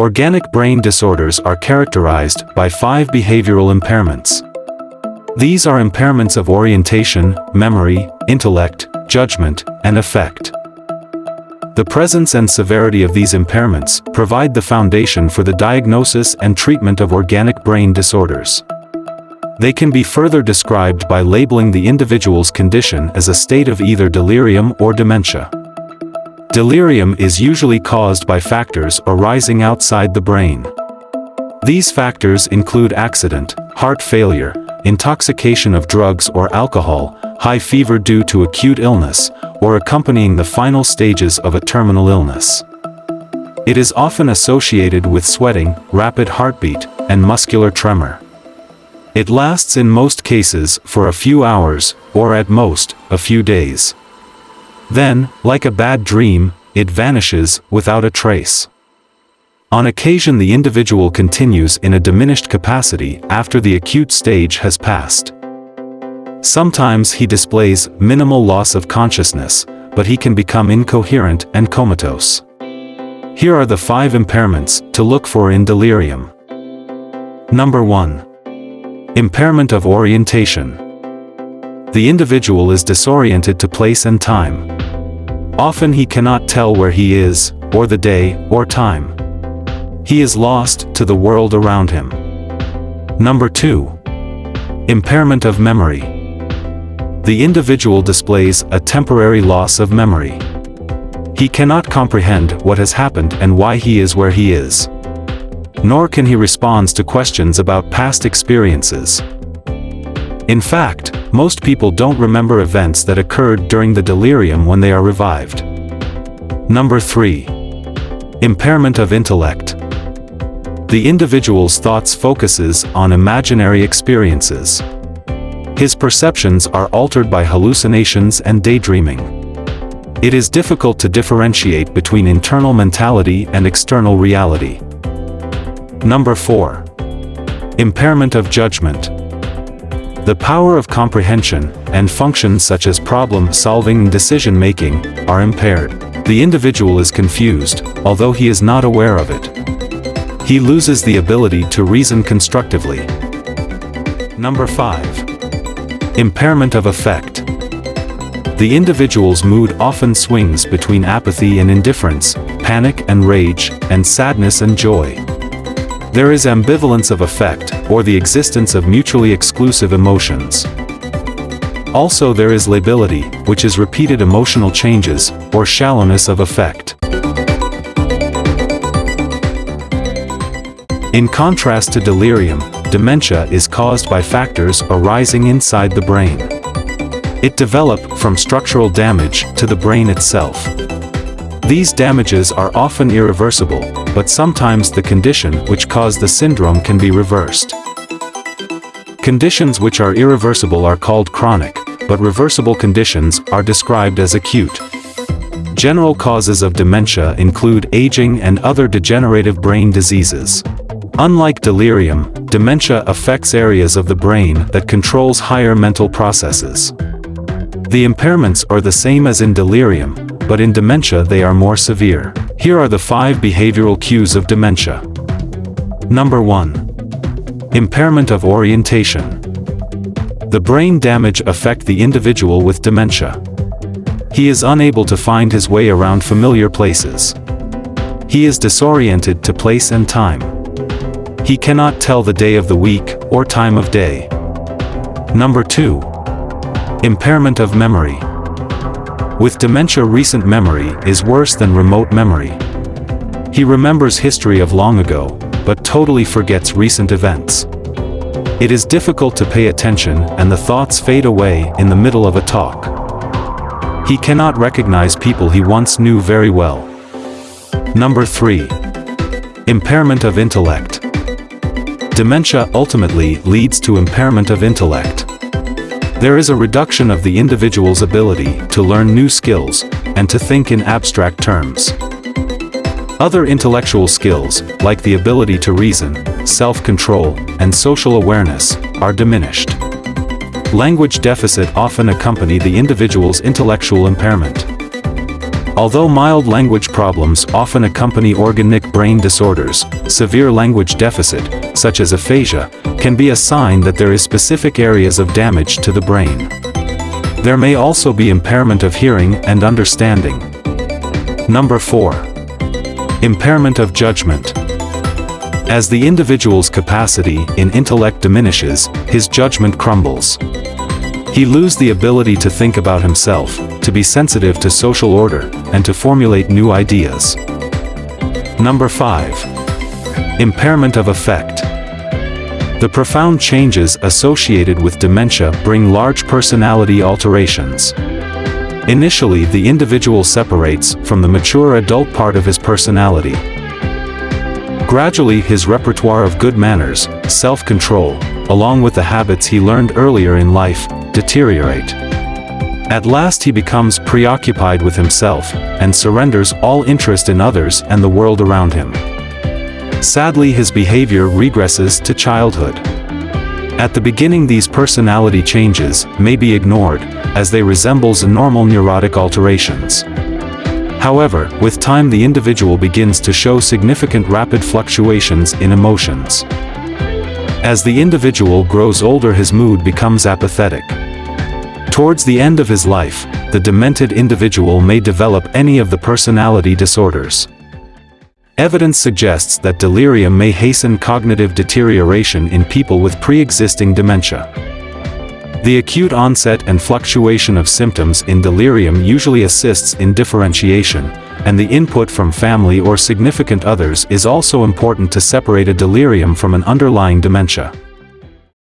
Organic brain disorders are characterized by five behavioral impairments. These are impairments of orientation, memory, intellect, judgment, and affect. The presence and severity of these impairments provide the foundation for the diagnosis and treatment of organic brain disorders. They can be further described by labeling the individual's condition as a state of either delirium or dementia. Delirium is usually caused by factors arising outside the brain. These factors include accident, heart failure, intoxication of drugs or alcohol, high fever due to acute illness, or accompanying the final stages of a terminal illness. It is often associated with sweating, rapid heartbeat, and muscular tremor. It lasts in most cases for a few hours, or at most, a few days. Then, like a bad dream, it vanishes without a trace. On occasion the individual continues in a diminished capacity after the acute stage has passed. Sometimes he displays minimal loss of consciousness, but he can become incoherent and comatose. Here are the five impairments to look for in delirium. Number 1. Impairment of orientation. The individual is disoriented to place and time. Often he cannot tell where he is, or the day, or time. He is lost to the world around him. Number 2. Impairment of memory. The individual displays a temporary loss of memory. He cannot comprehend what has happened and why he is where he is. Nor can he respond to questions about past experiences. In fact, most people don't remember events that occurred during the delirium when they are revived. Number 3. Impairment of intellect. The individual's thoughts focuses on imaginary experiences. His perceptions are altered by hallucinations and daydreaming. It is difficult to differentiate between internal mentality and external reality. Number 4. Impairment of judgment. The power of comprehension, and functions such as problem-solving and decision-making, are impaired. The individual is confused, although he is not aware of it. He loses the ability to reason constructively. Number 5. Impairment of affect. The individual's mood often swings between apathy and indifference, panic and rage, and sadness and joy. There is ambivalence of affect, or the existence of mutually exclusive emotions. Also there is lability, which is repeated emotional changes, or shallowness of affect. In contrast to delirium, dementia is caused by factors arising inside the brain. It develop from structural damage to the brain itself. These damages are often irreversible, but sometimes the condition which caused the syndrome can be reversed. Conditions which are irreversible are called chronic, but reversible conditions are described as acute. General causes of dementia include aging and other degenerative brain diseases. Unlike delirium, dementia affects areas of the brain that controls higher mental processes. The impairments are the same as in delirium, but in dementia they are more severe. Here are the five behavioral cues of dementia. Number 1. Impairment of orientation. The brain damage affect the individual with dementia. He is unable to find his way around familiar places. He is disoriented to place and time. He cannot tell the day of the week or time of day. Number 2. Impairment of memory. With dementia recent memory is worse than remote memory. He remembers history of long ago, but totally forgets recent events. It is difficult to pay attention and the thoughts fade away in the middle of a talk. He cannot recognize people he once knew very well. Number 3. Impairment of intellect. Dementia ultimately leads to impairment of intellect. There is a reduction of the individual's ability to learn new skills and to think in abstract terms. Other intellectual skills, like the ability to reason, self-control, and social awareness, are diminished. Language deficit often accompany the individual's intellectual impairment. Although mild language problems often accompany organic brain disorders, severe language deficit, such as aphasia, can be a sign that there is specific areas of damage to the brain. There may also be impairment of hearing and understanding. Number 4. Impairment of judgment. As the individual's capacity in intellect diminishes, his judgment crumbles. He loses the ability to think about himself, to be sensitive to social order, and to formulate new ideas. Number 5. Impairment of affect. The profound changes associated with dementia bring large personality alterations. Initially the individual separates from the mature adult part of his personality. Gradually his repertoire of good manners, self-control, along with the habits he learned earlier in life, deteriorate. At last he becomes preoccupied with himself, and surrenders all interest in others and the world around him. Sadly his behavior regresses to childhood. At the beginning these personality changes may be ignored, as they resembles normal neurotic alterations. However, with time the individual begins to show significant rapid fluctuations in emotions. As the individual grows older his mood becomes apathetic. Towards the end of his life, the demented individual may develop any of the personality disorders. Evidence suggests that delirium may hasten cognitive deterioration in people with pre-existing dementia. The acute onset and fluctuation of symptoms in delirium usually assists in differentiation, and the input from family or significant others is also important to separate a delirium from an underlying dementia.